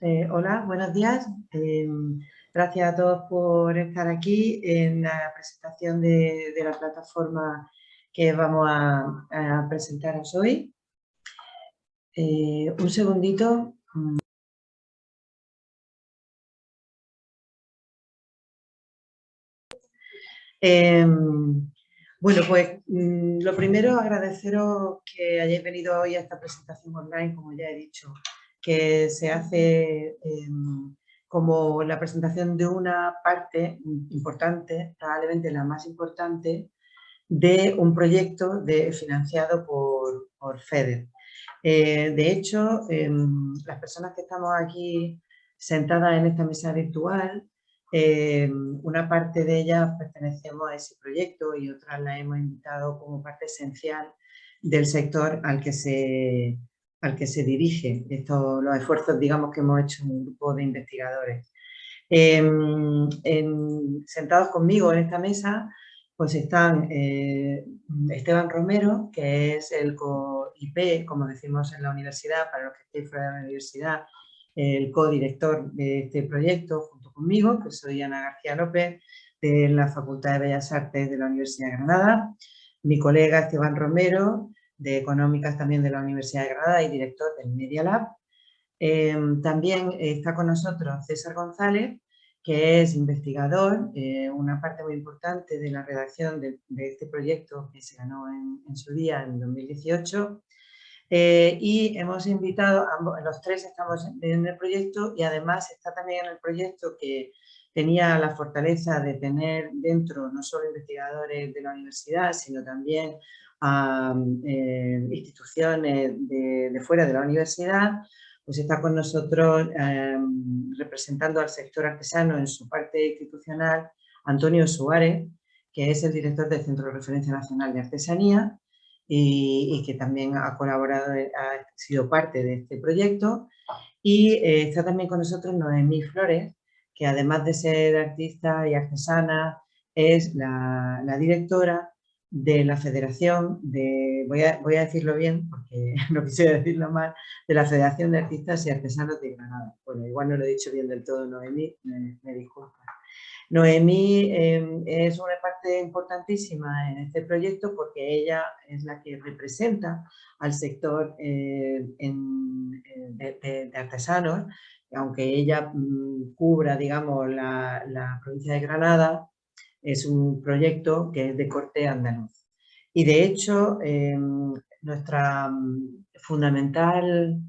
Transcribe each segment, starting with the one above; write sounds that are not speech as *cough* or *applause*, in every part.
Eh, hola, buenos días. Em, gracias a todos por estar aquí en la presentación de, la plataforma que vamos a, presentaros hoy. Eh, un segundito. Em, bueno, pues mm, lo primero agradeceros que hayáis venido hoy a esta presentación online, como ya he dicho, que se hace em, como la presentación de una parte importante, probablemente la más importante, de un proyecto financiado por, por FEDER. Eh, de hecho, em, las personas que estamos aquí sentadas en esta mesa virtual, em, una parte de ellas pertenecemos a ese proyecto y otras la hemos invitado como parte esencial del sector al que se, al que se dirige estos, los esfuerzos digamos, que hemos hecho un grupo de investigadores. Em, sentados conmigo en esta mesa pues están eh, Esteban Romero, que es el co-IP, como decimos en la universidad, para los que estéis fuera de la universidad, el co-director de este proyecto junto conmigo, que soy Ana García López, de la Facultad de Bellas Artes de la Universidad de Granada, mi colega Esteban Romero, de Económicas también de la Universidad de Granada y director del Media Lab. Em, también está con nosotros César González, que es investigador, eh, una parte muy importante de la redacción de, este proyecto que se ganó en, su día, en 2018. Eh, y hemos invitado, ambos, los tres estamos en el proyecto y además está también en el proyecto que tenía la fortaleza de tener dentro no solo investigadores de la universidad, sino también a eh, instituciones de, fuera de la universidad, pues está con nosotros em, representando al sector artesano en su parte institucional Antonio Suárez, que es el director del Centro de Referencia Nacional de Artesanía y, que también ha colaborado, ha sido parte de este proyecto. Y eh, está también con nosotros Noemí Flores, que además de ser artista y artesana, es la directora de la Federación de, voy a, voy a decirlo bien porque *laughs* no quisiera decirlo mal, de la Federación de Artistas y Artesanos de Granada. Bueno, igual no lo he dicho bien del todo, Noemí, me, disculpa. Noemí em, es una parte importantísima en este proyecto porque ella es la que representa al sector eh, de, artesanos, aunque ella mm, cubra, digamos, la, la provincia de Granada, es un proyecto que es de corte andaluz. Y de hecho, em, nuestra mm, fundamental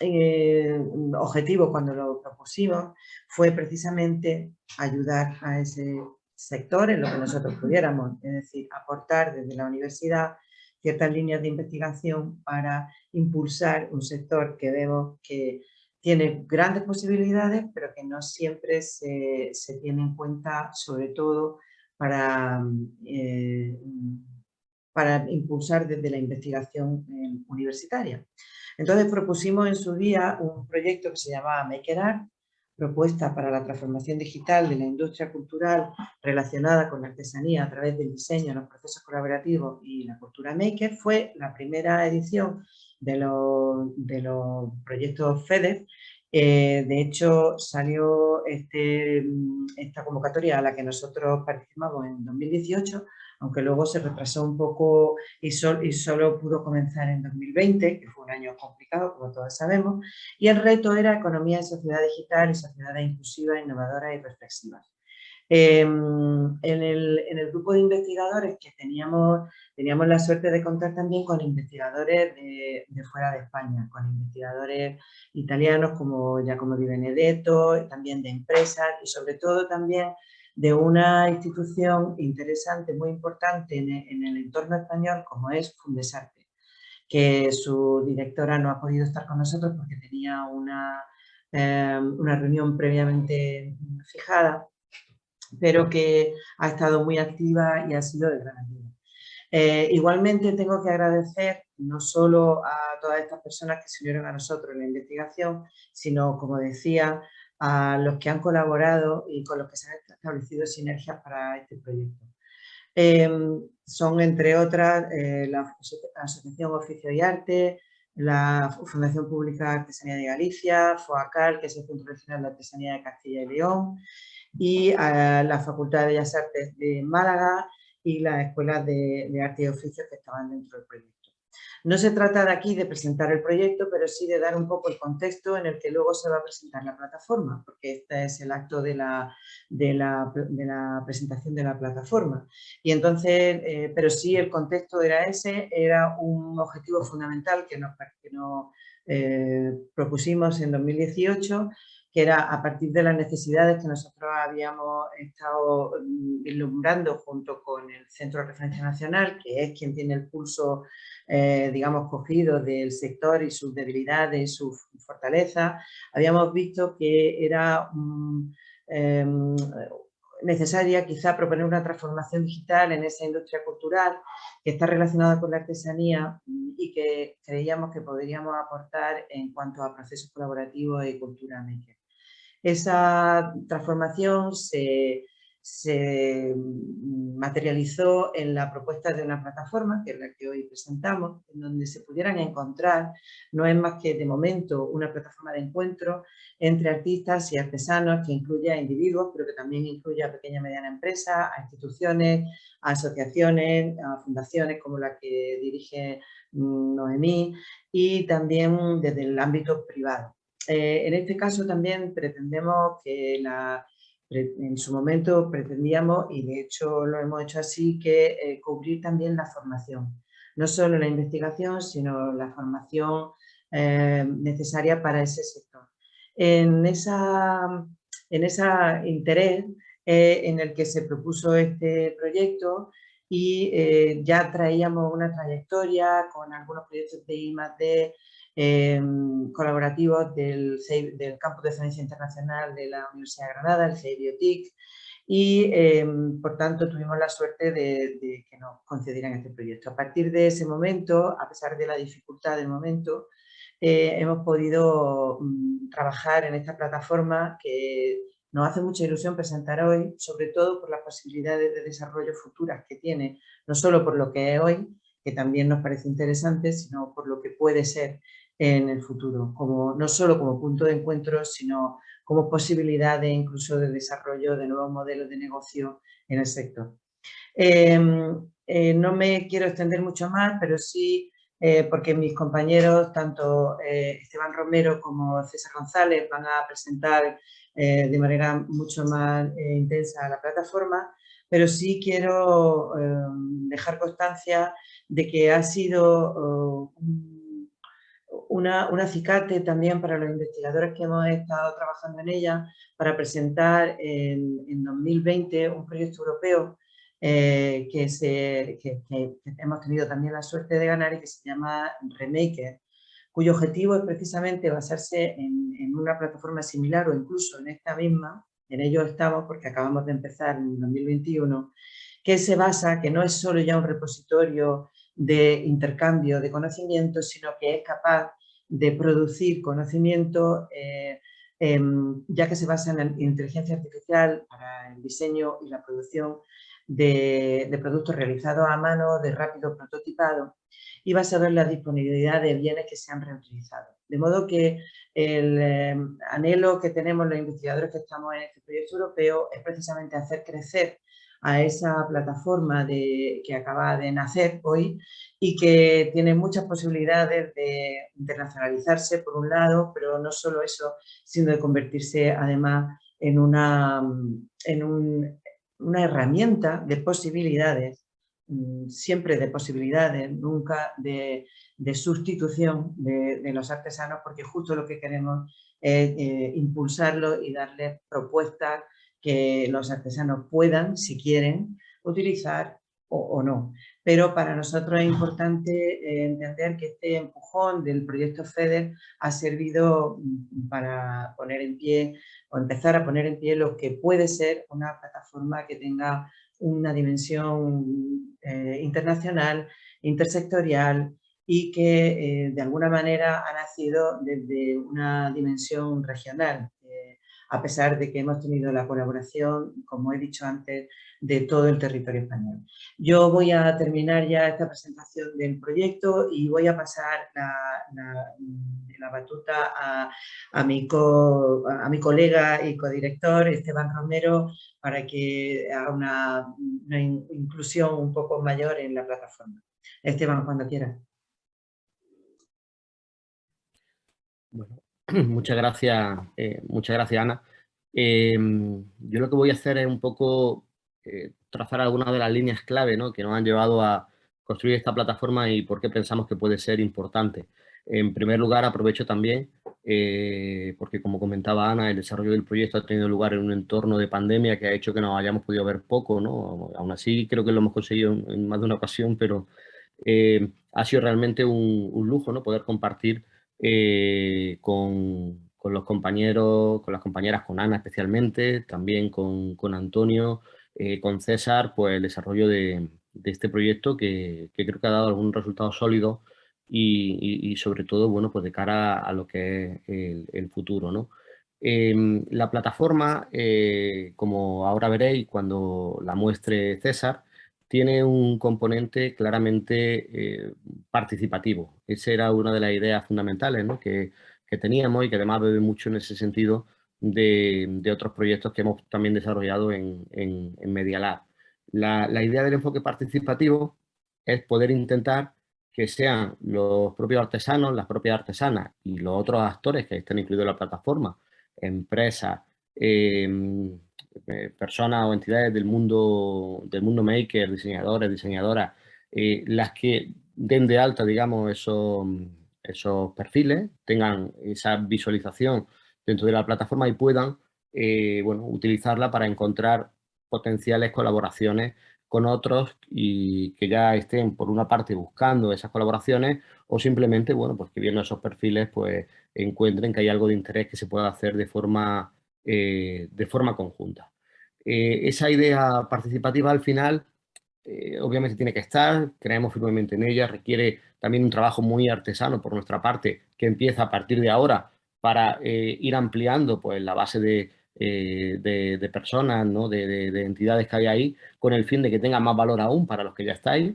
eh, objetivo cuando lo propusimos fue precisamente ayudar a ese sector en lo que nosotros pudiéramos, es decir, aportar desde la universidad ciertas líneas de investigación para impulsar un sector que vemos que tiene grandes posibilidades, pero que no siempre se, tiene en cuenta, sobre todo para, eh, para impulsar desde la investigación eh, universitaria. Entonces propusimos en su día un proyecto que se llamaba Maker Art, propuesta para la transformación digital de la industria cultural relacionada con la artesanía a través del diseño, los procesos colaborativos y la cultura maker, fue la primera edición de los, de los proyectos FEDER. Eh, de hecho, salió este, esta convocatoria a la que nosotros participamos en 2018, aunque luego se retrasó un poco y, y solo pudo comenzar en 2020, que fue un año complicado, como todos sabemos, y el reto era economía y sociedad digital y sociedades inclusivas, innovadoras y reflexivas. Em, en, el, grupo de investigadores que teníamos, teníamos la suerte de contar también con investigadores de, fuera de España, con investigadores italianos como Giacomo Di Benedetto, también de empresas y sobre todo también de una institución interesante, muy importante en, en el entorno español como es Fundesarte, que su directora no ha podido estar con nosotros porque tenía una, em, una reunión previamente fijada pero que ha estado muy activa y ha sido de gran ayuda. Eh, igualmente tengo que agradecer no solo a todas estas personas que se unieron a nosotros en la investigación, sino, como decía, a los que han colaborado y con los que se han establecido sinergias para este proyecto. Em, son, entre otras, eh, la Asociación Oficio y Arte, la Fundación Pública Artesanía de Galicia, FOACAL, que es el Centro Regional de Artesanía de Castilla y León, y la Facultad de Bellas Artes de Málaga y la Escuela de, de Arte y Oficios que estaban dentro del proyecto. No se trata de aquí de presentar el proyecto, pero sí de dar un poco el contexto en el que luego se va a presentar la plataforma, porque este es el acto de la, de la, presentación de la plataforma. Y entonces, eh, pero sí el contexto era ese, era un objetivo fundamental que nos, que nos eh, propusimos en 2018 que era a partir de las necesidades que nosotros habíamos estado mm, ilumbrando junto con el Centro de Referencia Nacional, que es quien tiene el pulso, eh, digamos, cogido del sector y sus debilidades y sus fortalezas, habíamos visto que era em, necesaria quizá proponer una transformación digital en esa industria cultural que está relacionada con la artesanía y que creíamos que podríamos aportar en cuanto a procesos colaborativos y cultura maker. Esa transformación se, materializó en la propuesta de una plataforma, que es la que hoy presentamos, en donde se pudieran encontrar, no es más que de momento una plataforma de encuentro entre artistas y artesanos que incluye a individuos, pero que también incluye a pequeña y mediana empresa, a instituciones, a asociaciones, a fundaciones como la que dirige mm, Noemí y también desde el ámbito privado. Eh, en este caso también pretendemos que en su momento pretendíamos, y de hecho lo hemos hecho así, que eh, cubrir también la formación. No solo la investigación, sino la formación eh, necesaria para ese sector. En ese en esa interés en el que se propuso este proyecto y ya traíamos una trayectoria con algunos proyectos de I+.D., Em, colaborativos del, del Campus de Ciencia Internacional de la Universidad de Granada, el CEIBiotic, y em, por tanto tuvimos la suerte de, que nos concedieran este proyecto. A partir de ese momento, a pesar de la dificultad del momento, eh, hemos podido mm, trabajar en esta plataforma que nos hace mucha ilusión presentar hoy, sobre todo por las posibilidades de desarrollo futuras que tiene, no solo por lo que es hoy, que también nos parece interesante, sino por lo que puede ser en el futuro, como, no solo como punto de encuentro, sino como posibilidad de incluso de desarrollo de nuevos modelos de negocio en el sector. Em, eh, no me quiero extender mucho más, pero sí eh, porque mis compañeros, tanto eh, Esteban Romero como César González, van a presentar de manera mucho más intensa la plataforma, pero sí quiero em, dejar constancia de que ha sido un una, un acicate también para los investigadores que hemos estado trabajando en ella para presentar en, en 2020 un proyecto europeo eh, que, se, que, hemos tenido también la suerte de ganar y que se llama Remaker, cuyo objetivo es precisamente basarse en, en, una plataforma similar o incluso en esta misma, en ello estamos porque acabamos de empezar en 2021, que se basa, que no es solo ya un repositorio de intercambio de conocimientos, sino que es capaz de producir conocimiento, eh, em, ya que se basa en la inteligencia artificial para el diseño y la producción de, productos realizados a mano, de rápido prototipado y basado en la disponibilidad de bienes que se han reutilizado. De modo que el em, anhelo que tenemos los investigadores que estamos en este proyecto europeo es precisamente hacer crecer a esa plataforma de, que acaba de nacer hoy y que tiene muchas posibilidades de internacionalizarse por un lado, pero no solo eso, sino de convertirse además en una, en una herramienta de posibilidades, mm, siempre de posibilidades, nunca de, sustitución de, los artesanos, porque justo lo que queremos es eh, impulsarlo y darle propuestas que los artesanos puedan, si quieren, utilizar o, no. Pero para nosotros es importante eh, entender que este empujón del proyecto FEDER ha servido mm, para poner en pie o empezar a poner en pie lo que puede ser una plataforma que tenga una dimensión eh, internacional, intersectorial y que eh, de alguna manera ha nacido desde una dimensión regional a pesar de que hemos tenido la colaboración, como he dicho antes, de todo el territorio español. Yo voy a terminar ya esta presentación del proyecto y voy a pasar la, batuta a, mi colega y codirector Esteban Romero para que haga una, una inclusión un poco mayor en la plataforma. Esteban, cuando quieras. Bueno, *clears throat* muchas gracias, eh, muchas gracias Ana. Em, yo lo que voy a hacer es un poco eh, trazar algunas de las líneas clave ¿no? que nos han llevado a construir esta plataforma y por qué pensamos que puede ser importante. En primer lugar, aprovecho también, eh, porque como comentaba Ana, el desarrollo del proyecto ha tenido lugar en un entorno de pandemia que ha hecho que nos hayamos podido ver poco, ¿no? Aún así, creo que lo hemos conseguido en, más de una ocasión, pero ha sido realmente un, un, lujo, ¿no? Poder compartir eh, con, los compañeros, con las compañeras, con Ana especialmente, también con, Antonio, eh, con César, pues el desarrollo de, este proyecto que, creo que ha dado algún resultado sólido y, sobre todo, bueno, pues de cara a lo que es el, futuro, ¿no? Em, la plataforma, eh, como ahora veréis cuando la muestre César, tiene un componente claramente eh, participativo. Esa era una de las ideas fundamentales que, teníamos y que además bebe mucho en ese sentido de, otros proyectos que hemos también desarrollado en, en, Media Lab. La, la, idea del enfoque participativo es poder intentar que sean los propios artesanos, las propias artesanas y los otros actores que estén incluidos en la plataforma, empresas, eh, eh, personas o entidades del mundo, del mundo maker, diseñadores, diseñadoras, eh, las que den de alta, digamos, esos, esos perfiles, tengan esa visualización dentro de la plataforma y puedan, eh, bueno, utilizarla para encontrar potenciales colaboraciones con otros y que ya estén por una parte buscando esas colaboraciones o simplemente, bueno, pues que viendo esos perfiles pues encuentren que hay algo de interés que se pueda hacer de forma eh, de forma conjunta. Eh, esa idea participativa al final eh, obviamente tiene que estar, creemos firmemente en ella, requiere también un trabajo muy artesano por nuestra parte que empieza a partir de ahora para ir ampliando pues, la base de, de, personas, ¿no? de, entidades que hay ahí, con el fin de que tenga más valor aún para los que ya estáis.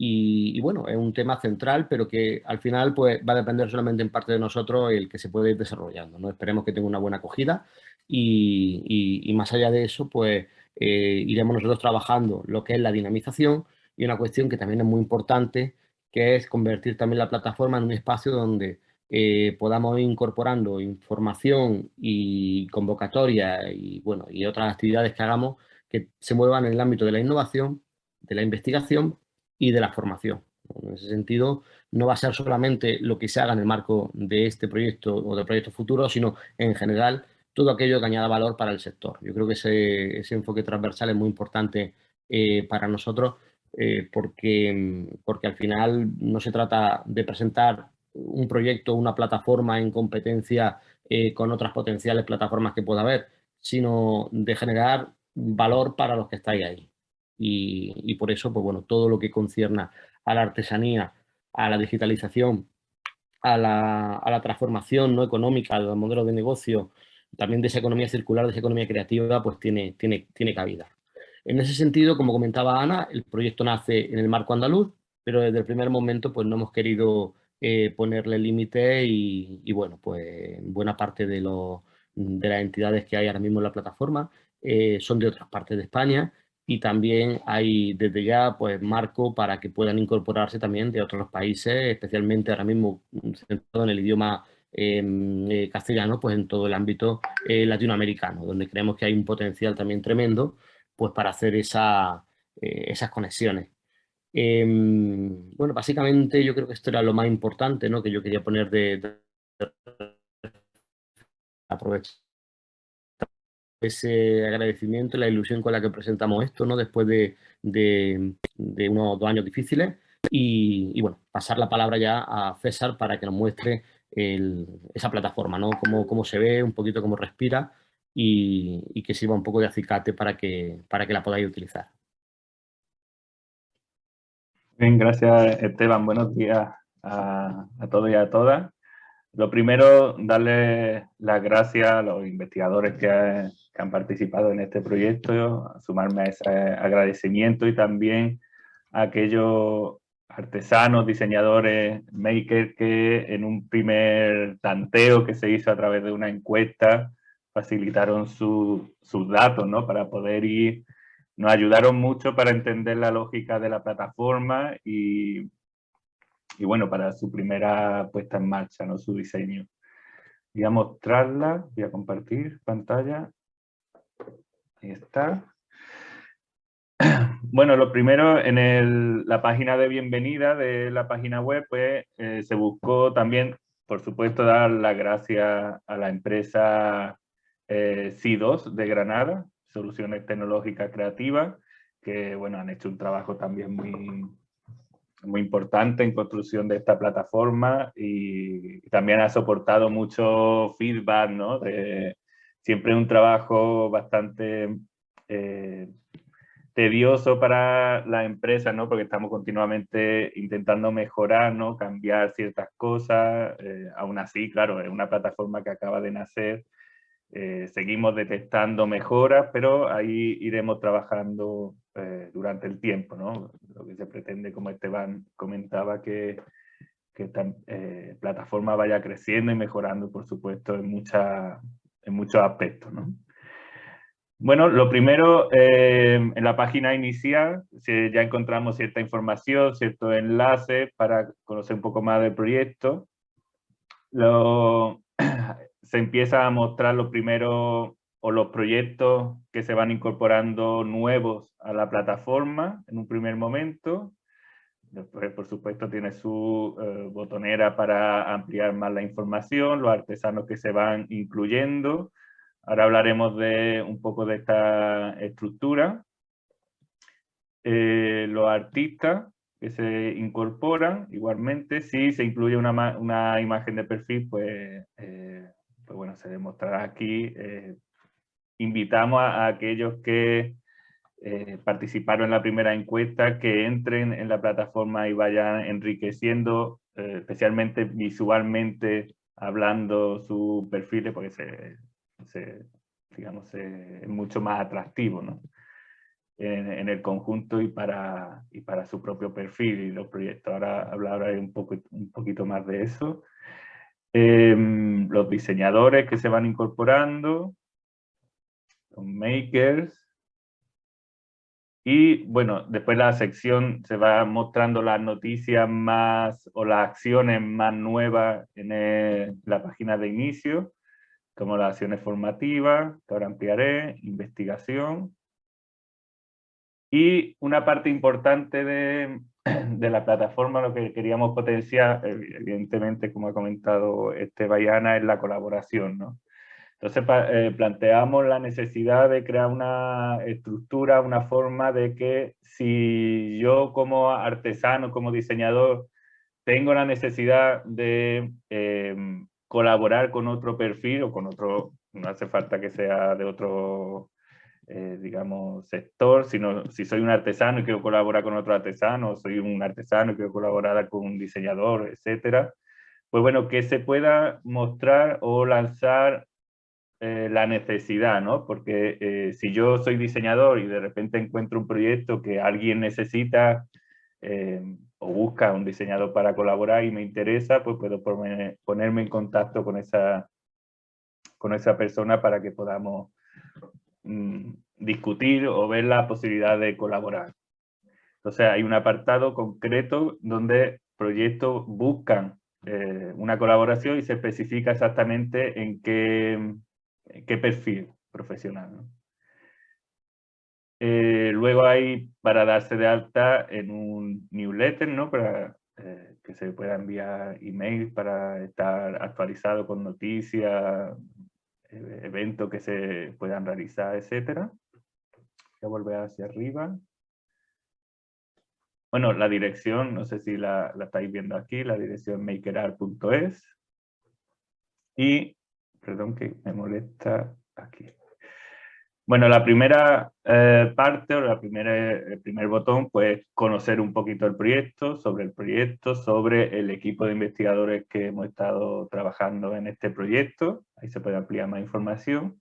Y, bueno, es un tema central, pero que al final pues, va a depender solamente en parte de nosotros el que se puede ir desarrollando. ¿no? Esperemos que tenga una buena acogida y, más allá de eso, pues eh, iremos nosotros trabajando lo que es la dinamización y una cuestión que también es muy importante, que es convertir también la plataforma en un espacio donde eh, podamos ir incorporando información y convocatoria y, bueno, y otras actividades que hagamos que se muevan en el ámbito de la innovación, de la investigación y de la formación. En ese sentido, no va a ser solamente lo que se haga en el marco de este proyecto o de proyectos futuros, sino en general todo aquello que añada valor para el sector. Yo creo que ese, enfoque transversal es muy importante eh, para nosotros eh, porque, porque al final no se trata de presentar un proyecto, una plataforma en competencia eh, con otras potenciales plataformas que pueda haber, sino de generar valor para los que estáis ahí y, por eso, pues bueno, todo lo que concierna a la artesanía, a la digitalización, a la, transformación no económica, los modelos de negocio, también de esa economía circular, de esa economía creativa, pues tiene, tiene, tiene cabida. En ese sentido, como comentaba Ana, el proyecto nace en el marco andaluz, pero desde el primer momento pues no hemos querido eh, ponerle límite y, bueno, pues buena parte de, de las entidades que hay ahora mismo en la plataforma eh, son de otras partes de España y también hay desde ya pues marco para que puedan incorporarse también de otros países, especialmente ahora mismo mm, centrado en el idioma em, eh, castellano, pues en todo el ámbito eh, latinoamericano, donde creemos que hay un potencial también tremendo pues para hacer esa, eh, esas conexiones. Em, bueno, básicamente yo creo que esto era lo más importante ¿no? que yo quería poner de, de aprovechar ese agradecimiento y la ilusión con la que presentamos esto, ¿no? Después de, unos dos años difíciles. Y, bueno, pasar la palabra ya a César para que nos muestre esa plataforma, ¿no? Cómo, cómo, se ve, un poquito cómo respira y, que sirva un poco de acicate para que, para que la podáis utilizar. Bien, gracias Esteban. Buenos días a, a todos y a todas. lo primero, darle las gracias a los investigadores que, han participado en este proyecto, sumarme a ese agradecimiento y también a aquellos artesanos, diseñadores, makers que en un primer tanteo que se hizo a través de una encuesta facilitaron sus datos ¿no? para poder ir, nos ayudaron mucho para entender la lógica de la plataforma y y bueno, para su primera puesta en marcha, ¿no? su diseño. Voy a mostrarla, voy a compartir pantalla. Ahí está. *clears throat* Bueno, lo primero, en la página de bienvenida de la página web, pues eh, se buscó también, por supuesto, dar las gracias a la empresa eh, C2 de Granada, Soluciones Tecnológicas Creativas, que bueno, han hecho un trabajo también muy, muy importante en construcción de esta plataforma y, también ha soportado mucho feedback, ¿no? Siempre un trabajo bastante eh, tedioso para la empresa, ¿no? Porque estamos continuamente intentando mejorar, ¿no? Cambiar ciertas cosas. Eh, aún así, claro, es una plataforma que acaba de nacer. Eh, seguimos detectando mejoras, pero ahí iremos trabajando eh, durante el tiempo, ¿no? Lo que se pretende, como Esteban comentaba, que, que esta eh, plataforma vaya creciendo y mejorando, por supuesto, en, mucha, en muchos aspectos, ¿no? Bueno, lo primero, eh, en la página inicial ya encontramos cierta información, ciertos enlaces para conocer un poco más del proyecto. Lo, *clears throat* se empieza a mostrar los primeros o los proyectos que se van incorporando nuevos a la plataforma en un primer momento. Después, por supuesto, tiene su eh, botonera para ampliar más la información, los artesanos que se van incluyendo. Ahora hablaremos de un poco de esta estructura. Eh, los artistas que se incorporan, igualmente, si se incluye una, una imagen de perfil, pues, eh, pues bueno, se demostrará aquí invitamos a, aquellos que eh, participaron en la primera encuesta que entren en la plataforma y vayan enriqueciendo, eh, especialmente visualmente, hablando su perfil, porque se, digamos, es mucho más atractivo ¿no? en, el conjunto y para, y para su propio perfil y los proyectos. Ahora hablaré un, poco, un poquito más de eso. Em, los diseñadores que se van incorporando, makers. Y bueno, después la sección se va mostrando las noticias más o las acciones más nuevas en la página de inicio, como las acciones formativas, que ahora ampliaré, investigación. Y una parte importante de, *clears throat* de la plataforma, lo que queríamos potenciar, evidentemente, como ha comentado este Bayana, es la colaboración, ¿no? Entonces eh, planteamos la necesidad de crear una estructura, una forma de que si yo como artesano, como diseñador, tengo la necesidad de em, colaborar con otro perfil o con otro, no hace falta que sea de otro, eh, digamos, sector, sino si soy un artesano y quiero colaborar con otro artesano, soy un artesano y quiero colaborar con un diseñador, etcétera, pues bueno, que se pueda mostrar o lanzar eh, la necesidad, ¿no? Porque eh, si yo soy diseñador y de repente encuentro un proyecto que alguien necesita eh, o busca un diseñador para colaborar y me interesa, pues puedo ponerme en contacto con esa, con esa persona para que podamos mm, discutir o ver la posibilidad de colaborar. Entonces hay un apartado concreto donde proyectos buscan una colaboración y se especifica exactamente en qué, qué perfil profesional. Eh, luego hay para darse de alta en un newsletter, ¿no? Para eh, que se pueda enviar email para estar actualizado con noticias, eh, eventos que se puedan realizar, etc. Voy a volver hacia arriba. Bueno, la dirección, no sé si la, la estáis viendo aquí, la dirección makerart.es. Y perdón que me molesta aquí. Bueno, la primera eh, parte o el primer botón, pues conocer un poquito el proyecto, sobre el proyecto, sobre el equipo de investigadores que hemos estado trabajando en este proyecto. Ahí se puede ampliar más información.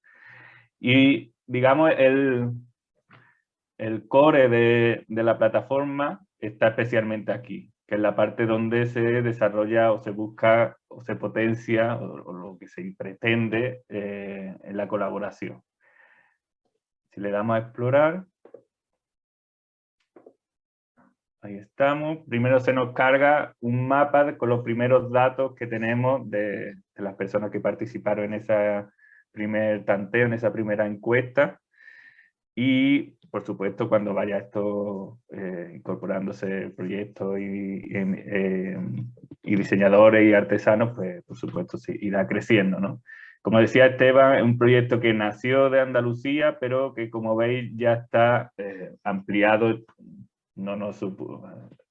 Y digamos, el, el core de, de la plataforma está especialmente aquí, que es la parte donde se desarrolla o se busca o se potencia o, lo que se pretende eh, en la colaboración. Si le damos a explorar, ahí estamos. Primero se nos carga un mapa con los primeros datos que tenemos de, las personas que participaron en ese primer tanteo, en esa primera encuesta. Y, por supuesto, cuando vaya esto eh, incorporándose proyectos y, eh, y, diseñadores y artesanos, pues, por supuesto, sí, irá creciendo, ¿no? Como decía Esteban, es un proyecto que nació de Andalucía, pero que como veis ya está eh, ampliado. No nos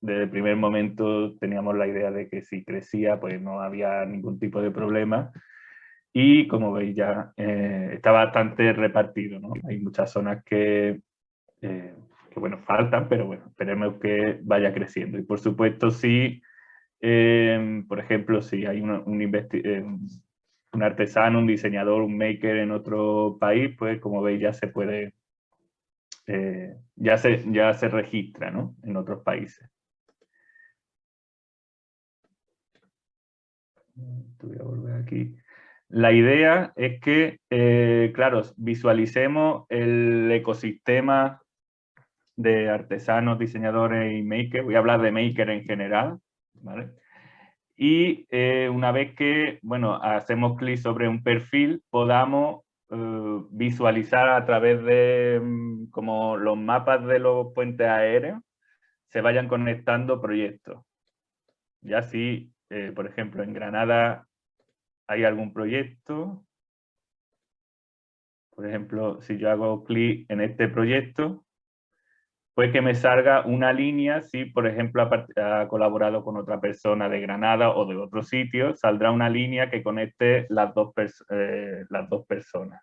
desde el primer momento teníamos la idea de que si crecía pues no había ningún tipo de problema. Y como veis ya eh, está bastante repartido. ¿no? Hay muchas zonas que, eh, que, bueno, faltan, pero bueno, esperemos que vaya creciendo. Y por supuesto sí, por ejemplo, si hay un, un, un artesano, un diseñador, un maker en otro país, pues como veis ya se puede, eh, ya, se, ya se registra ¿no? en otros países. Voy volver aquí. La idea es que, eh, claro, visualicemos el ecosistema de artesanos, diseñadores y makers. Voy a hablar de maker en general, ¿vale? y eh, una vez que bueno, hacemos clic sobre un perfil, podamos eh, visualizar a través de mm, como los mapas de los puentes aéreos, se vayan conectando proyectos. Ya si, eh, por ejemplo, en Granada hay algún proyecto, por ejemplo, si yo hago clic en este proyecto, puede que me salga una línea, si por ejemplo ha, colaborado con otra persona de Granada o de otro sitio, saldrá una línea que conecte las dos, eh, las dos personas.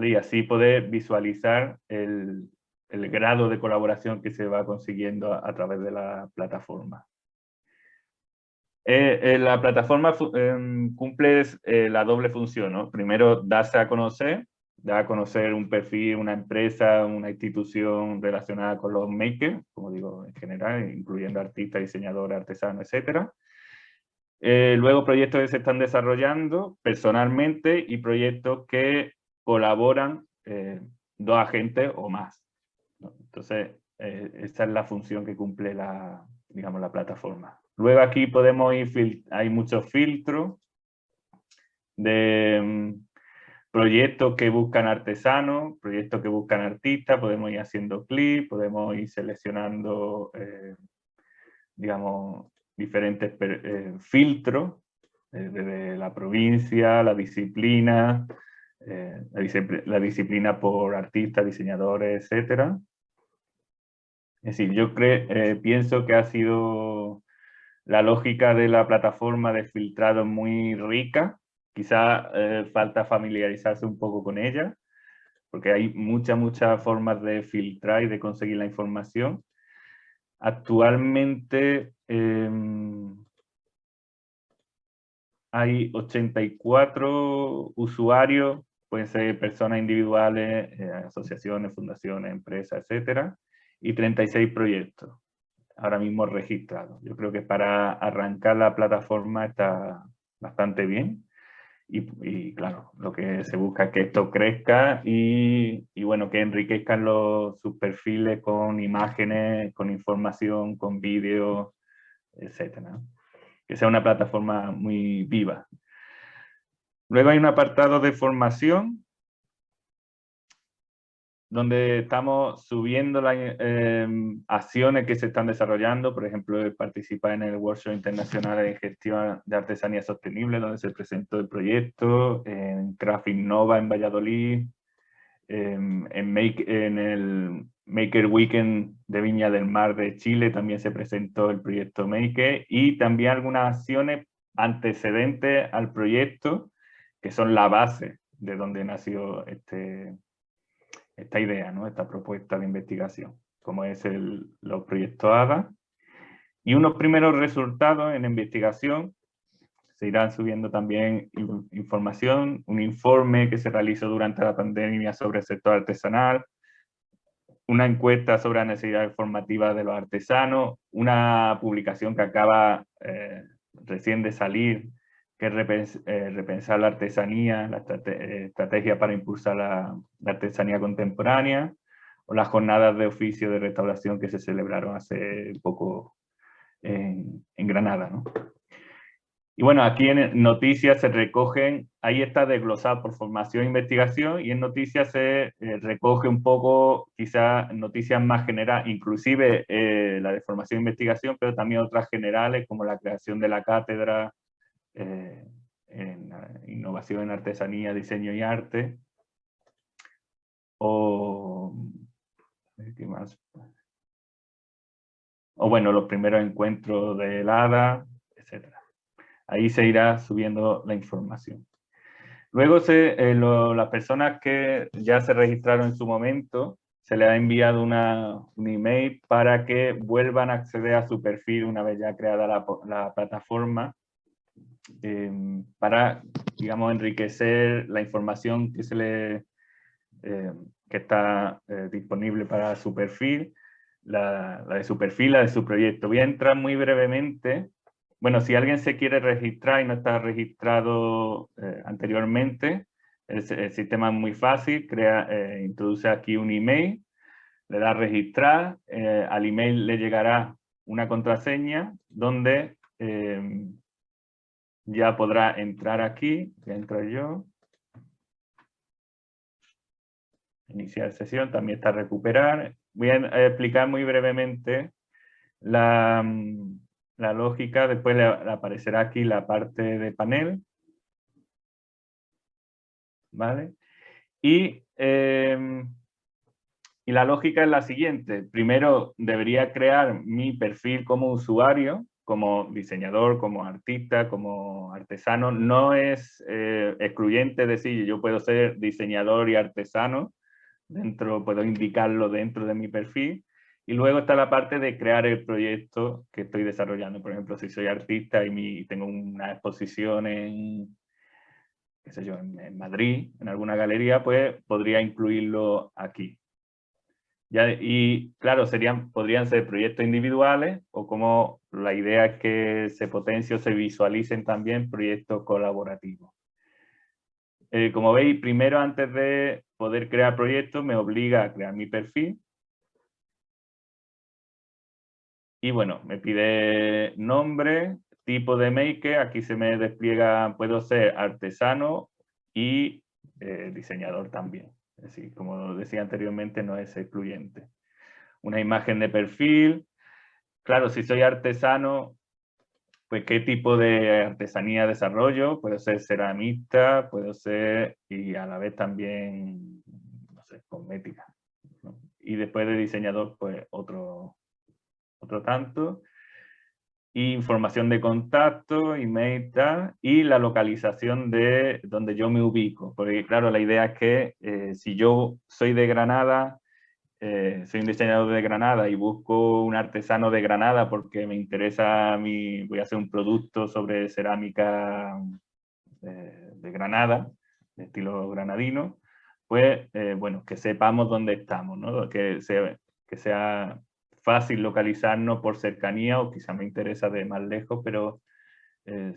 Y así poder visualizar el, grado de colaboración que se va consiguiendo a, través de la plataforma. Eh, eh, la plataforma em, cumple la doble función, Primero, darse a conocer da a conocer un perfil, una empresa, una institución relacionada con los makers, como digo, en general, incluyendo artistas, diseñadores, artesanos, etc. Eh, luego proyectos que se están desarrollando personalmente y proyectos que colaboran eh, dos agentes o más. Entonces, eh, esa es la función que cumple la, digamos, la plataforma. Luego aquí podemos ir, hay muchos filtros de mm, proyectos que buscan artesanos, proyectos que buscan artistas, podemos ir haciendo clics, podemos ir seleccionando, eh, digamos, diferentes eh, filtros, eh, desde la provincia, la disciplina, la, disciplina por artistas, diseñadores, etc. Es decir, yo pienso que ha sido la lógica de la plataforma de filtrado muy rica, Quizá eh, falta familiarizarse un poco con ella, porque hay muchas, muchas formas de filtrar y de conseguir la información. Actualmente em, hay 84 usuarios, pueden ser personas individuales, eh, asociaciones, fundaciones, empresas, etcétera, y 36 proyectos ahora mismo registrados. Yo creo que para arrancar la plataforma está bastante bien. Y, claro, lo que se busca es que esto crezca y, bueno, que enriquezcan los, sus perfiles con imágenes, con información, con vídeos, etcétera. Que sea una plataforma muy viva. Luego hay un apartado de formación donde estamos subiendo las em, acciones que se están desarrollando, por ejemplo, participar en el Workshop Internacional de Gestión de Artesanía Sostenible, donde se presentó el proyecto, en Craft Innova en Valladolid, em, en, Make, en el Maker Weekend de Viña del Mar de Chile también se presentó el proyecto Maker y también algunas acciones antecedentes al proyecto que son la base de dónde nació este, esta idea, ¿no? esta propuesta de investigación, como es el, los proyectos ADA. Y unos primeros resultados en investigación, se irán subiendo también información, un informe que se realizó durante la pandemia sobre el sector artesanal, una encuesta sobre la necesidad formativa de los artesanos, una publicación que acaba eh, recién de salir, que eh, repensar la artesanía, la eh, estrategia para impulsar la, artesanía contemporánea, o las jornadas de oficio de restauración que se celebraron hace poco en, Granada. ¿no? Y bueno, aquí en noticias se recogen, ahí está desglosado por formación e investigación y en noticias se eh, recoge un poco quizás noticias más generales, inclusive la de formación e investigación, pero también otras generales como la creación de la cátedra eh, en innovación en artesanía, diseño y arte. O, ¿qué más? o bueno, los primeros encuentros del ADA, etcétera. Ahí se irá subiendo la información. Luego se, eh, las personas que ya se registraron en su momento, se les ha enviado una, un email para que vuelvan a acceder a su perfil una vez ya creada la, plataforma em, para, digamos, enriquecer la información que, se le, em, que está eh, disponible para su perfil, la, la, de su perfil, la de su proyecto. Voy a entrar muy brevemente bueno, si alguien se quiere registrar y no está registrado eh, anteriormente, el, sistema es muy fácil, crea, eh, introduce aquí un email, le da registrar, eh, al email le llegará una contraseña donde em, ya podrá entrar aquí, entro yo, iniciar sesión, también está recuperar. Voy a explicar muy brevemente la, la lógica, después le, aparecerá aquí la parte de panel. ¿Vale? Y, em, y la lógica es la siguiente. Primero debería crear mi perfil como usuario, como diseñador, como artista, como artesano. No es eh, excluyente decir yo puedo ser diseñador y artesano, dentro, puedo indicarlo dentro de mi perfil, y luego está la parte de crear el proyecto que estoy desarrollando. Por ejemplo, si soy artista y tengo una exposición en, qué sé yo, en, Madrid, en alguna galería, pues podría incluirlo aquí. Y claro, serían, podrían ser proyectos individuales o como la idea es que se potencie o se visualicen también proyectos colaborativos. Eh, como veis, primero antes de poder crear proyectos me obliga a crear mi perfil Y bueno, me pide nombre, tipo de maker, aquí se me despliega, puedo ser artesano y eh, diseñador también. Como decía anteriormente, no es excluyente. Una imagen de perfil. Claro, si soy artesano, pues qué tipo de artesanía desarrollo. Puedo ser ceramista, puedo ser, y a la vez también, no sé, cosmética. Y después de diseñador, pues otro, otro tanto, información de contacto, email, y la localización de donde yo me ubico. Porque claro, la idea es que eh, si yo soy de Granada, eh, soy un diseñador de Granada y busco un artesano de Granada porque me interesa, mi, voy a hacer un producto sobre cerámica eh, de Granada, de estilo granadino, pues bueno, que sepamos dónde estamos, ¿no? que sea fácil localizarnos por cercanía o quizá me interesa de más lejos, pero eh,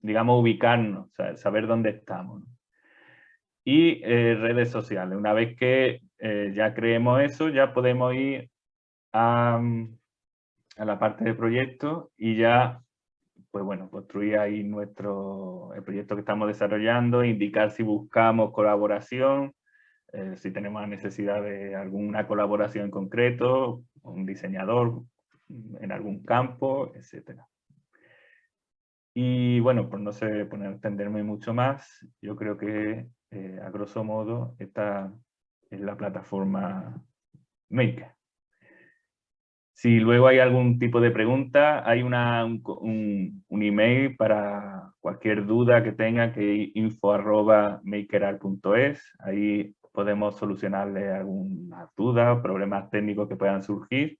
digamos ubicarnos, saber dónde estamos. Y eh, redes sociales. Una vez que eh, ya creemos eso, ya podemos ir a, a, la parte de proyecto y ya, pues bueno, construir ahí nuestro, el proyecto que estamos desarrollando, indicar si buscamos colaboración, eh, si tenemos necesidad de alguna colaboración en concreto, un diseñador en algún campo, etc. Y bueno, por no sé, poner, entenderme mucho más, yo creo que eh, a grosso modo esta es la plataforma Maker. Si luego hay algún tipo de pregunta, hay una, un, un, email para cualquier duda que tenga que info arroba Ahí podemos solucionarle alguna duda o problemas técnicos que puedan surgir.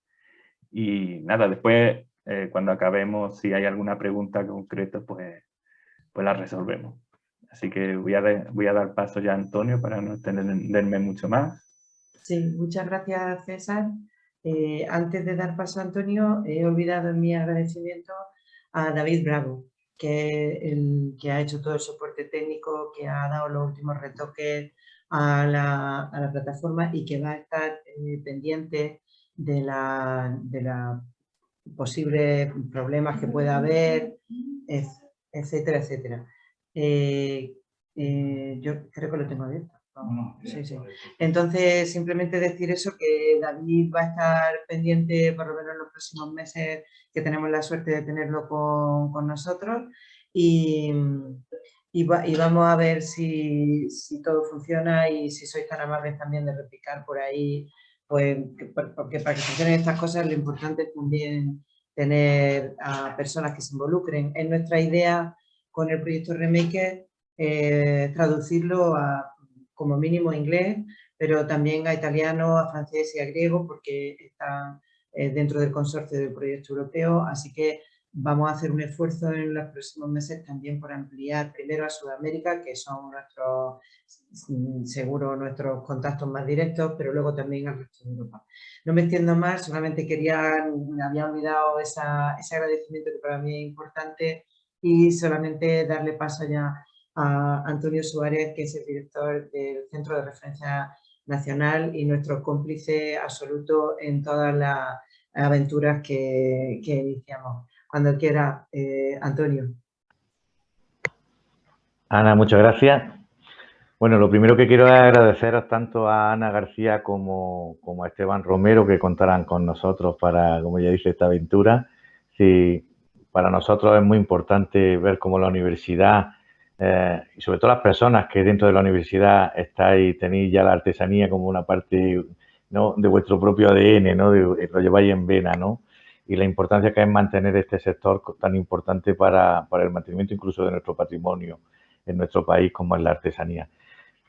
Y nada, después eh, cuando acabemos, si hay alguna pregunta concreta, pues, pues la resolvemos. Así que voy a, voy a dar paso ya a Antonio para no extenderme mucho más. Sí, muchas gracias César. Eh, antes de dar paso a Antonio, he olvidado mi agradecimiento a David Bravo, que, el, que ha hecho todo el soporte técnico, que ha dado los últimos retoques a la, a la plataforma y que va a estar eh, pendiente de la, de la posibles problemas que pueda haber, etcétera, etcétera. Eh, yo creo que lo tengo abierto. Sí, sí. Entonces, simplemente decir eso, que David va a estar pendiente por lo menos en los próximos meses, que tenemos la suerte de tenerlo con, nosotros y, y, vamos a ver si, todo funciona y si sois tan amables también de replicar por ahí, pues porque para que funcionen estas cosas lo importante es también tener a personas que se involucren. Es nuestra idea con el proyecto Remake eh, traducirlo a como mínimo inglés, pero también a italiano, a francés y a griego, porque están eh, dentro del consorcio del proyecto europeo, así que vamos a hacer un esfuerzo en los próximos meses también por ampliar primero a Sudamérica, que son nuestros, mm, seguro nuestros contactos más directos, pero luego también al resto de Europa. No me extiendo más, solamente quería, me había olvidado ese agradecimiento que para mí es importante y solamente darle paso ya a Antonio Suárez, que es el director del Centro de Referencia Nacional y nuestro cómplice absoluto en todas las aventuras que, iniciamos. Cuando quiera, eh, Antonio. Ana, muchas gracias. Bueno, lo primero que quiero es agradeceros tanto a Ana García como, como a Esteban Romero que contarán con nosotros para, como ya dice, esta aventura. Sí, para nosotros es muy importante ver cómo la universidad eh, y sobre todo las personas que dentro de la universidad estáis, tenéis ya la artesanía como una parte ¿no? de vuestro propio ADN, ¿no? lo lleváis en vena, ¿no? Y la importancia que es mantener este sector tan importante para, para el mantenimiento incluso de nuestro patrimonio en nuestro país como es la artesanía.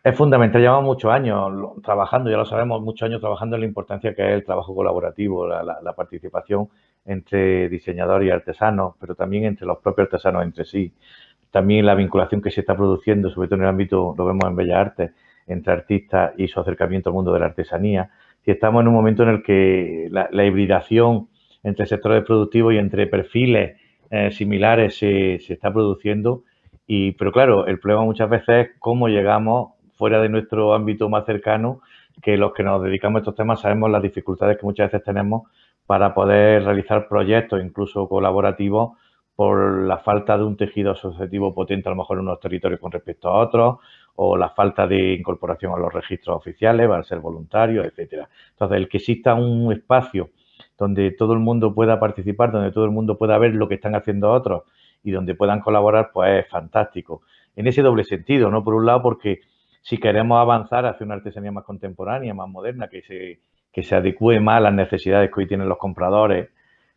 Es fundamental, llevamos muchos años trabajando, ya lo sabemos, muchos años trabajando en la importancia que es el trabajo colaborativo, la, la, participación entre diseñadores y artesanos, pero también entre los propios artesanos entre sí también la vinculación que se está produciendo, sobre todo en el ámbito, lo vemos en Bellas Artes, entre artistas y su acercamiento al mundo de la artesanía. Y estamos en un momento en el que la, hibridación entre sectores productivos y entre perfiles eh, similares se, está produciendo. Y, pero claro, el problema muchas veces es cómo llegamos fuera de nuestro ámbito más cercano, que los que nos dedicamos a estos temas sabemos las dificultades que muchas veces tenemos para poder realizar proyectos, incluso colaborativos, por la falta de un tejido asociativo potente a lo mejor en unos territorios con respecto a otros, o la falta de incorporación a los registros oficiales, va a ser voluntario, etcétera. Entonces, el que exista un espacio donde todo el mundo pueda participar, donde todo el mundo pueda ver lo que están haciendo otros y donde puedan colaborar, pues es fantástico. En ese doble sentido, ¿no? Por un lado, porque si queremos avanzar hacia una artesanía más contemporánea, más moderna, que se, que se adecue más a las necesidades que hoy tienen los compradores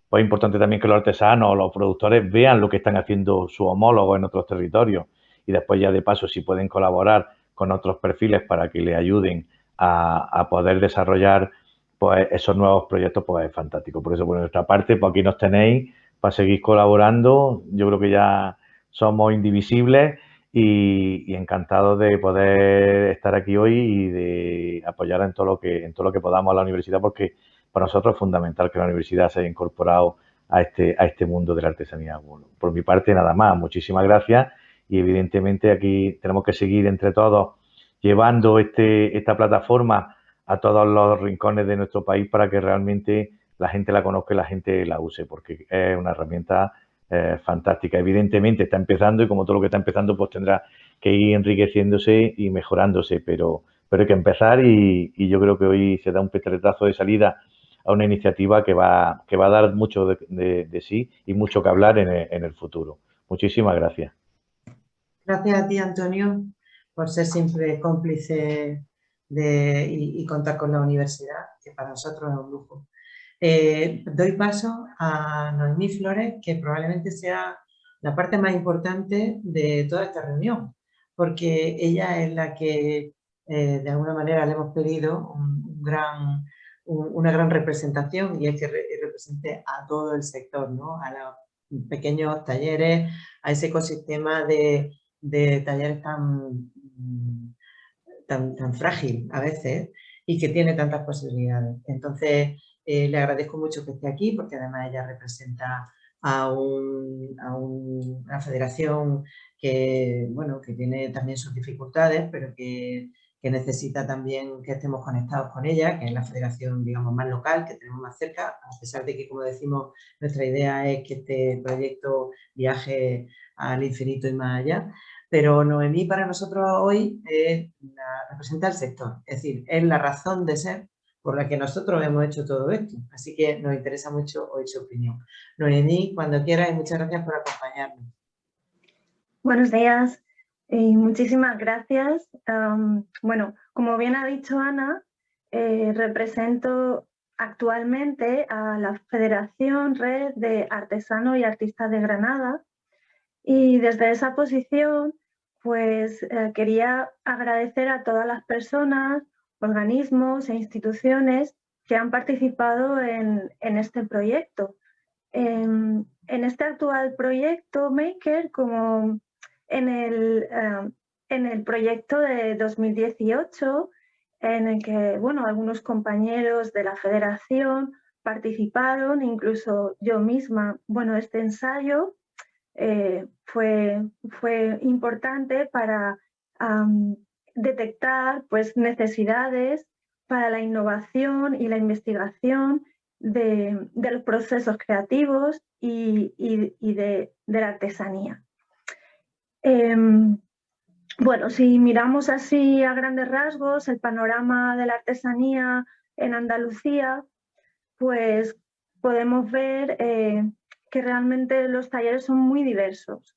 pues es importante también que los artesanos o los productores vean lo que están haciendo sus homólogos en otros territorios y después ya de paso si pueden colaborar con otros perfiles para que le ayuden a, poder desarrollar pues esos nuevos proyectos, pues es fantástico. Por eso, por nuestra parte, pues aquí nos tenéis para seguir colaborando. Yo creo que ya somos indivisibles y, y encantados de poder estar aquí hoy y de apoyar en todo lo que en todo lo que podamos a la universidad porque para nosotros es fundamental que la universidad se haya incorporado a este, a este mundo de la artesanía. por mi parte, nada más. Muchísimas gracias y evidentemente aquí tenemos que seguir entre todos llevando este, esta plataforma a todos los rincones de nuestro país para que realmente la gente la conozca y la gente la use, porque es una herramienta eh, fantástica. Evidentemente está empezando y como todo lo que está empezando pues tendrá que ir enriqueciéndose y mejorándose, pero, pero hay que empezar y, yo creo que hoy se da un petretazo de salida a una iniciativa que va, que va a dar mucho de, sí y mucho que hablar en el, futuro. Muchísimas gracias. Gracias a ti, Antonio, por ser siempre cómplice y, contar con la universidad, que para nosotros es un lujo. Eh, doy paso a Noemí Flores, que probablemente sea la parte más importante de toda esta reunión, porque ella es la que eh, de alguna manera le hemos pedido un, gran, una gran representación y es que represente a todo el sector, ¿no? a los pequeños talleres, a ese ecosistema de, de talleres tan, tan, frágil a veces y que tiene tantas posibilidades. Entonces, eh, le agradezco mucho que esté aquí porque además ella representa a, una federación que, bueno, que tiene también sus dificultades, pero que, necesita también que estemos conectados con ella, que es la federación digamos, más local, que tenemos más cerca, a pesar de que, como decimos, nuestra idea es que este proyecto viaje al infinito y más allá. Pero Noemí para nosotros hoy es la, representa el sector, es decir, es la razón de ser por la que nosotros hemos hecho todo esto. Así que nos interesa mucho oír su opinión. Noemí, cuando quieras y muchas gracias por acompañarnos. Buenos días y muchísimas gracias. bueno, como bien ha dicho Ana, eh, represento actualmente a la Federación Red de Artesanos y Artistas de Granada y desde esa posición pues eh, quería agradecer a todas las personas organismos e instituciones que han participado en, este proyecto. En, este actual proyecto Maker, como en el, eh, en el proyecto de 2018, en el que bueno, algunos compañeros de la federación participaron, incluso yo misma. Bueno, este ensayo eh, fue, fue importante para detectar pues, necesidades para la innovación y la investigación de, los procesos creativos y, de, la artesanía. Em, bueno, si miramos así a grandes rasgos el panorama de la artesanía en Andalucía, pues podemos ver eh, que realmente los talleres son muy diversos.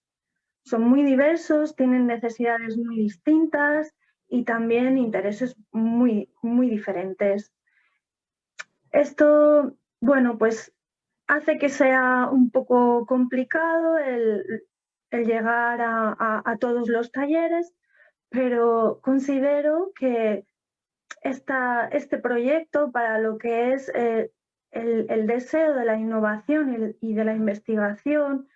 Son muy diversos, tienen necesidades muy distintas y también intereses muy, muy diferentes. Esto, bueno, pues hace que sea un poco complicado el, llegar a, todos los talleres, pero considero que esta, este proyecto para lo que es eh, el, deseo de la innovación y de la investigación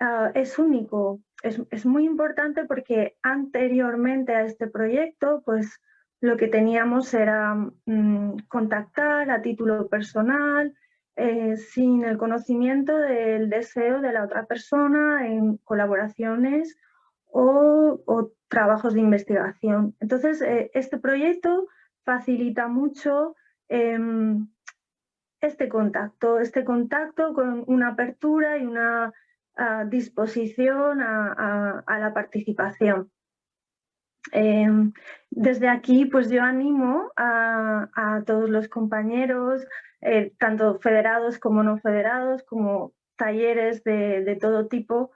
ah, es único es, muy importante porque anteriormente a este proyecto, pues lo que teníamos era mm, contactar a título personal, eh, sin el conocimiento del deseo de la otra persona en colaboraciones o, trabajos de investigación. Entonces, eh, este proyecto facilita mucho em, este contacto, este contacto con una apertura y una disposición a, la participación. Em, desde aquí, pues yo animo a, todos los compañeros, eh, tanto federados como no federados, como talleres de, todo tipo,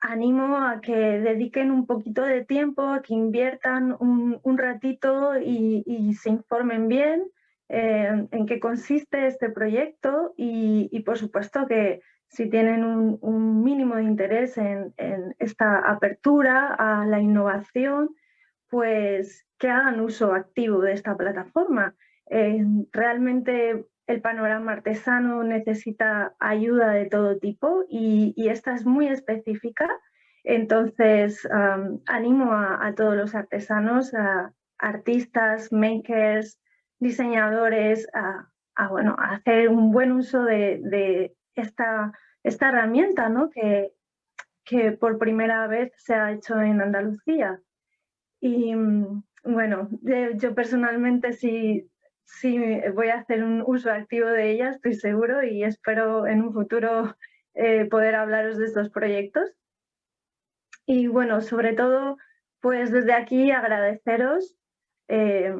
animo a que dediquen un poquito de tiempo, a que inviertan un, ratito y, se informen bien en qué consiste este proyecto y por supuesto que, si tienen un, mínimo de interés en, esta apertura a la innovación, pues que hagan uso activo de esta plataforma. Eh, realmente el panorama artesano necesita ayuda de todo tipo y, esta es muy específica. Entonces, animo a, todos los artesanos, a artistas, makers, diseñadores, a, bueno, hacer un buen uso de esta, esta herramienta ¿no? que, que por primera vez se ha hecho en Andalucía. Y mm, bueno, yo personalmente sí, sí voy a hacer un uso activo de ella, estoy seguro, y espero en un futuro eh, poder hablaros de estos proyectos. Y bueno, sobre todo, pues desde aquí agradeceros eh,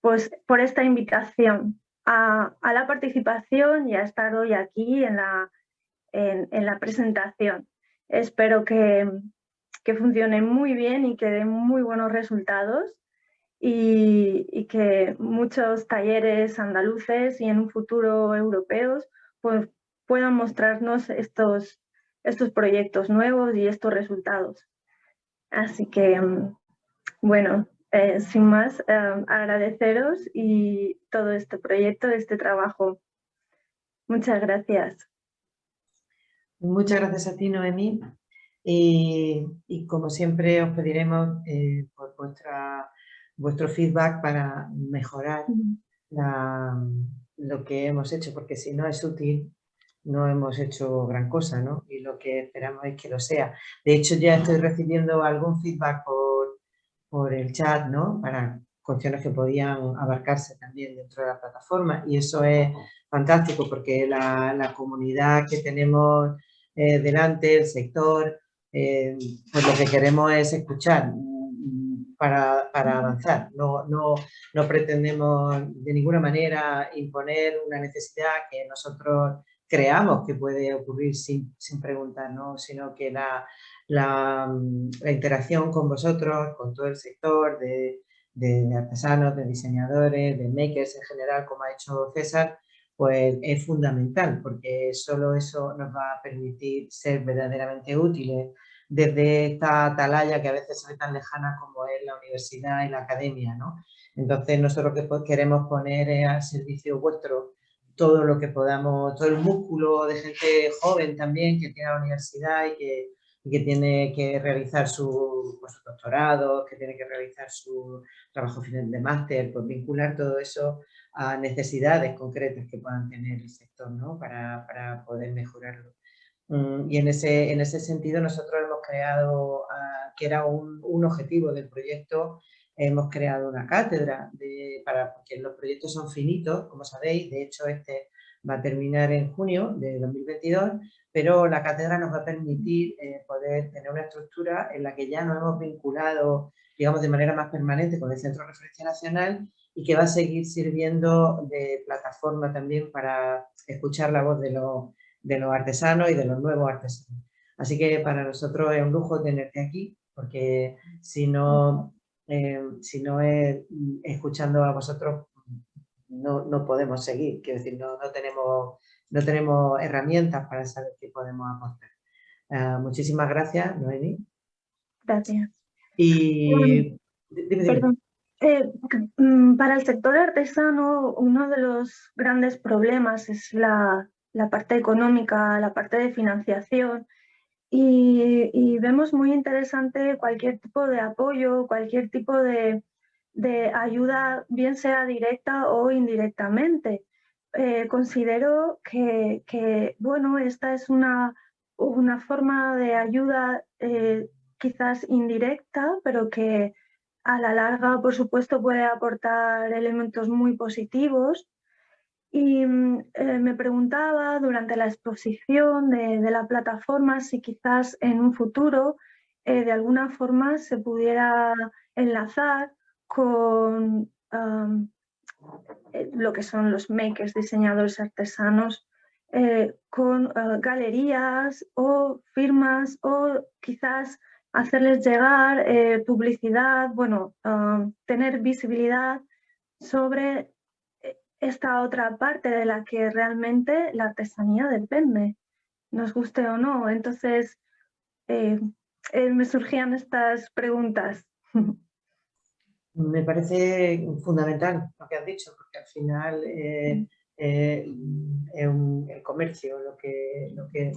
pues por esta invitación a, la participación y a estar hoy aquí en la, en, la presentación. Espero que, que, funcione muy bien y que dé muy buenos resultados. y, que muchos talleres andaluces y en un futuro europeos pues, puedan mostrarnos estos, estos proyectos nuevos y estos resultados. Así que, mm, bueno, eh, sin más, eh, agradeceros y todo este proyecto, este trabajo. Muchas gracias. Muchas gracias a ti, Noemí. Y, como siempre os pediremos eh, por vuestra, vuestro feedback para mejorar lo que hemos hecho, porque si no es útil, no hemos hecho gran cosa, ¿no? Y lo que esperamos es que lo sea. De hecho, ya estoy recibiendo algún feedback por, por el chat, ¿no? Para cuestiones que podían abarcarse también dentro de la plataforma y eso es fantástico porque la, la comunidad que tenemos eh, delante, el sector, eh, pues lo que queremos es escuchar mm, para, para avanzar. No, no, no, pretendemos de ninguna manera imponer una necesidad que nosotros creamos que puede ocurrir sin, sin preguntar, ¿no? sino que la, mm, la, interacción con vosotros, con todo el sector de, artesanos, de diseñadores, de makers en general, como ha hecho César, pues es fundamental porque solo eso nos va a permitir ser verdaderamente útiles desde esta atalaya que a veces es tan lejana como es la universidad y la academia. ¿no? Entonces nosotros que queremos poner al servicio vuestro todo lo que podamos, todo el músculo de gente joven también que tiene la universidad y que, que tiene que realizar su, pues, doctorado, que tiene que realizar su trabajo final de máster, pues vincular todo eso a necesidades concretas que puedan tener el sector ¿no? para, para poder mejorarlo. Mm, y en ese, en ese sentido nosotros hemos creado, ah, que era un, un, objetivo del proyecto, hemos creado una cátedra, para, porque los proyectos son finitos, como sabéis, de hecho este va a terminar en junio de 2022, pero la cátedra nos va a permitir eh, poder tener una estructura en la que ya nos hemos vinculado, digamos, de manera más permanente con el Centro de Referencia Nacional y que va a seguir sirviendo de plataforma también para escuchar la voz de los, de los artesanos y de los nuevos artesanos. Así que para nosotros es un lujo tenerte aquí, porque si no, eh, si no es escuchando a vosotros, no, no podemos seguir. Quiero decir, no, no, tenemos, no tenemos herramientas para saber qué podemos aportar. Uh, muchísimas gracias, Noemi. Gracias. Y... Perdón. Eh, mm, para el sector artesano, uno de los grandes problemas es la, la parte económica, la parte de financiación. Y, vemos muy interesante cualquier tipo de apoyo, cualquier tipo de, ayuda, bien sea directa o indirectamente. Eh, considero que, que, bueno, esta es una, una forma de ayuda eh, quizás indirecta, pero que a la larga, por supuesto, puede aportar elementos muy positivos. Y mm, eh, me preguntaba durante la exposición de, la plataforma si quizás en un futuro eh, de alguna forma se pudiera enlazar con eh, lo que son los makers, diseñadores artesanos, con galerías o firmas o quizás hacerles llegar publicidad, bueno, tener visibilidad sobre esta otra parte de la que realmente la artesanía depende, nos guste o no. Entonces, eh, me surgían estas preguntas. *laughs* Me parece fundamental lo que has dicho, porque al final mm. el comercio, lo que, lo que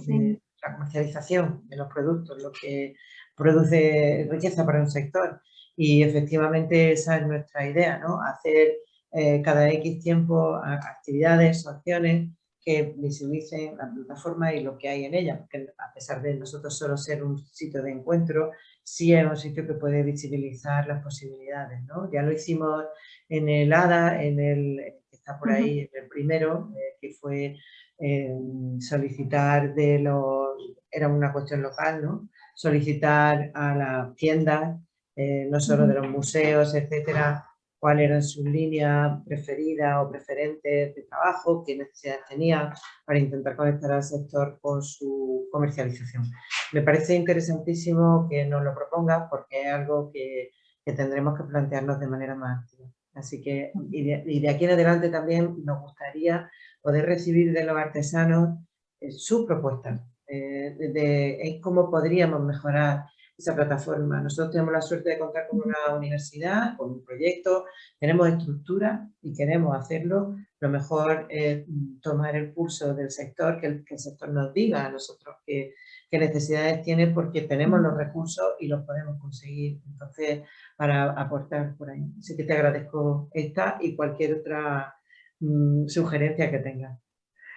la comercialización de los productos, lo que produce riqueza para un sector. Y efectivamente esa es nuestra idea, ¿no? Hacer eh, cada X tiempo actividades o acciones que visibilicen la plataforma y lo que hay en ella, porque a pesar de nosotros solo ser un sitio de encuentro, sí es un sitio que puede visibilizar las posibilidades, ¿no? Ya lo hicimos en el ADA, en el, que está por ahí, en el primero, eh, que fue eh, solicitar de los, era una cuestión local, ¿no? solicitar a las tiendas, eh, no solo de los museos, etcétera, cuál era su línea preferida o preferente de trabajo, qué necesidades tenía para intentar conectar al sector con su comercialización. Me parece interesantísimo que nos lo proponga porque es algo que, que tendremos que plantearnos de manera más activa. Así que, y de, aquí en adelante también nos gustaría poder recibir de los artesanos eh, sus propuestas eh, de, cómo podríamos mejorar esa plataforma. Nosotros tenemos la suerte de contar con una universidad, con un proyecto, tenemos estructura y queremos hacerlo. Lo mejor es tomar el pulso del sector, que el, sector nos diga a nosotros qué, necesidades tiene porque tenemos los recursos y los podemos conseguir. Entonces, para aportar por ahí. Así que te agradezco esta y cualquier otra mm, sugerencia que tengas.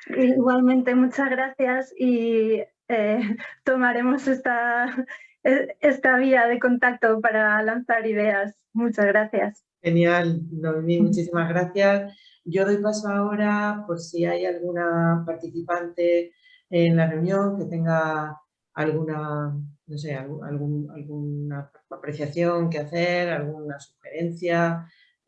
Igualmente, muchas gracias y eh, *laughs* tomaremos esta, esta vía de contacto para lanzar ideas. Muchas gracias. Genial, Noemí, muchísimas gracias. Yo doy paso ahora por si hay alguna participante en la reunión que tenga alguna, no sé, algún, alguna apreciación que hacer, alguna sugerencia,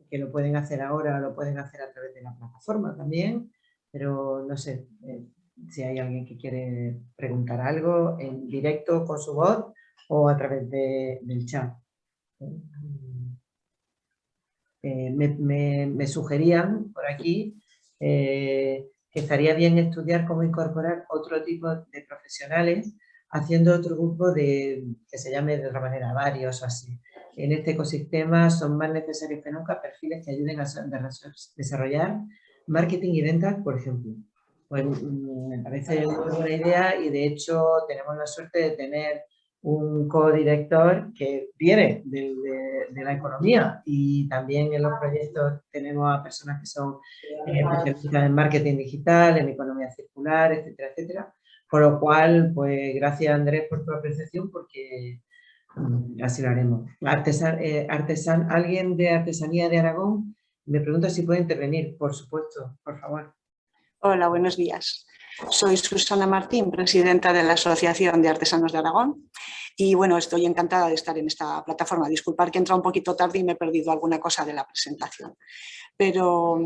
que lo pueden hacer ahora, lo pueden hacer a través de la plataforma también, pero no sé eh, si hay alguien que quiere preguntar algo en directo con su voz o a través del chat. Eh, me, sugerían por aquí eh, que estaría bien estudiar cómo incorporar otro tipo de profesionales haciendo otro grupo de, que se llame de otra manera varios o así. En este ecosistema son más necesarios que nunca perfiles que ayuden a desarrollar marketing y ventas, por ejemplo. Pues mm, me parece una buena idea y de hecho tenemos la suerte de tener un co-director que viene de, la economía y también en los proyectos tenemos a personas que son eh, en marketing digital, en economía circular, etcétera, etcétera. Por lo cual, pues gracias Andrés por tu apreciación porque mm, así lo haremos. Eh, ¿Alguien de Artesanía de Aragón? Me pregunta si puede intervenir, por supuesto, por favor. Hola, buenos días. Soy Susana Martín, presidenta de la Asociación de Artesanos de Aragón. Y bueno, estoy encantada de estar en esta plataforma. Disculpar que he entrado un poquito tarde y me he perdido alguna cosa de la presentación. Pero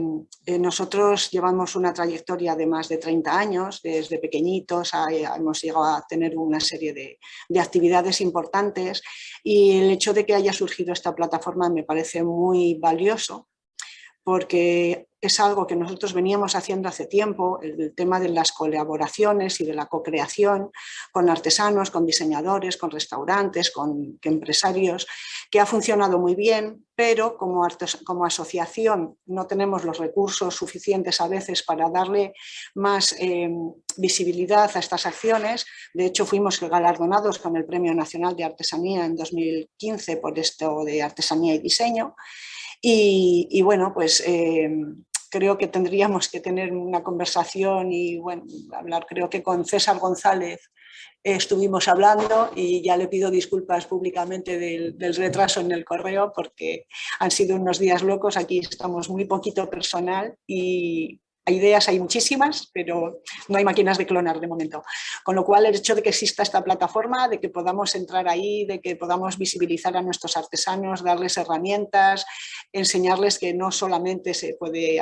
eh, nosotros llevamos una trayectoria de más de 30 años, desde pequeñitos hemos llegado a tener una serie de, de, actividades importantes. Y el hecho de que haya surgido esta plataforma me parece muy valioso porque es algo que nosotros veníamos haciendo hace tiempo, el, tema de las colaboraciones y de la co-creación con artesanos, con diseñadores, con restaurantes, con empresarios, que ha funcionado muy bien, pero como, como asociación no tenemos los recursos suficientes a veces para darle más eh, visibilidad a estas acciones. De hecho, fuimos galardonados con el Premio Nacional de Artesanía en 2015 por esto de Artesanía y Diseño. Y, bueno, pues eh, creo que tendríamos que tener una conversación y bueno, hablar, creo que con César González estuvimos hablando y ya le pido disculpas públicamente del, del, retraso en el correo porque han sido unos días locos, aquí estamos muy poquito personal y ideas hay muchísimas, pero no hay máquinas de clonar de momento. Con lo cual, el hecho de que exista esta plataforma, de que podamos entrar ahí, de que podamos visibilizar a nuestros artesanos, darles herramientas, enseñarles que no solamente se puede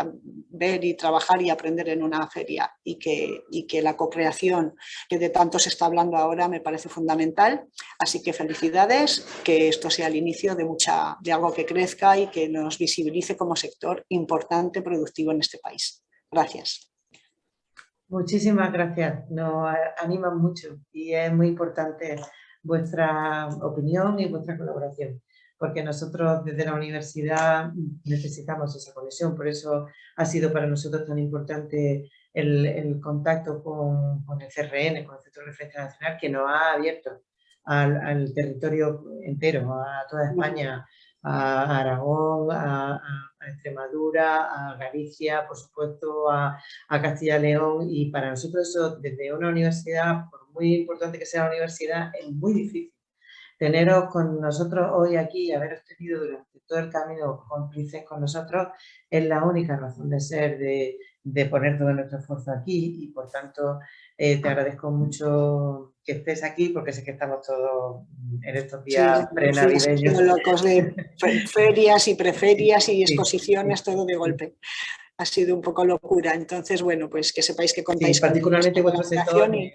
ver y trabajar y aprender en una feria y que, y que la co-creación que de tanto se está hablando ahora me parece fundamental. Así que felicidades, que esto sea el inicio de, mucha, de algo que crezca y que nos visibilice como sector importante productivo en este país. Gracias. Muchísimas gracias, nos animan mucho y es muy importante vuestra opinión y vuestra colaboración, porque nosotros desde la universidad necesitamos esa conexión, por eso ha sido para nosotros tan importante el, contacto con, el CRN, con el Centro de Referencia Nacional, que nos ha abierto al, territorio entero, a toda España, a Aragón, a, Extremadura, a Galicia, por supuesto, a, Castilla y León y para nosotros eso desde una universidad, por muy importante que sea la universidad, es muy difícil. Teneros con nosotros hoy aquí y haberos tenido durante todo el camino cómplices con nosotros es la única razón de ser, de, de poner todo nuestro esfuerzo aquí y por tanto eh, te agradezco mucho que estés aquí porque sé que estamos todos en estos días sí, prenavideños. locos de ferias y preferias y exposiciones, todo de golpe. Ha sido un poco locura. Entonces, bueno, pues que sepáis que contáis particularmente con vuestro sector, y...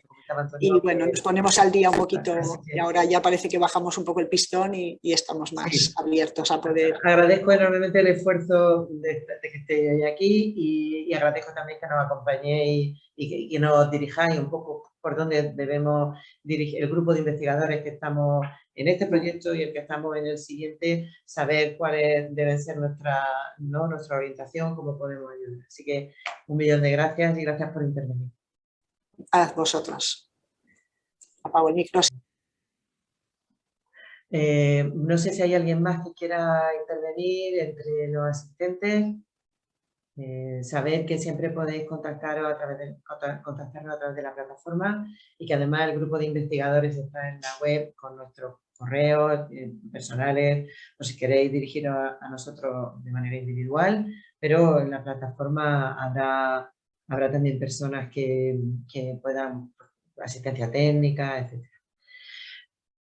y bueno, nos ponemos al día un poquito y ahora ya parece que bajamos un poco el pistón y, estamos más abiertos a poder... Agradezco enormemente el esfuerzo de, que estéis aquí y, agradezco también que nos acompañéis y, que, nos dirijáis un poco por dónde debemos dirigir el grupo de investigadores que estamos en este proyecto y el que estamos en el siguiente, saber cuál debe ser nuestra, ¿no? nuestra orientación, cómo podemos ayudar. Así que un millón de gracias y gracias por intervenir. A vosotros. Apago el. Eh, no sé si hay alguien más que quiera intervenir entre los asistentes. Eh, saber que siempre podéis contactaros a través de, contactarnos a través de la plataforma y que además el grupo de investigadores está en la web con nuestros correos eh, personales o si queréis dirigiros a, nosotros de manera individual, pero en la plataforma habrá, habrá también personas que, que puedan, asistencia técnica, etc.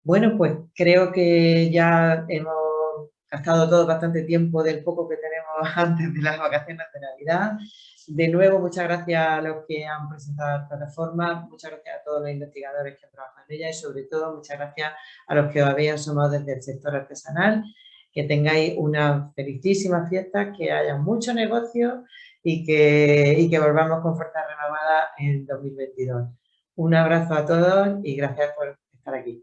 Bueno, pues creo que ya hemos gastado todo bastante tiempo del poco que tenemos *laughs* antes de las vacaciones de Navidad. De nuevo, muchas gracias a los que han presentado la plataforma, muchas gracias a todos los investigadores que han trabajado en ella y sobre todo muchas gracias a los que os habéis asomado desde el sector artesanal. Que tengáis una felicísima fiesta, que haya mucho negocio y que, y que volvamos con fuerza renovada en 2022. Un abrazo a todos y gracias por estar aquí.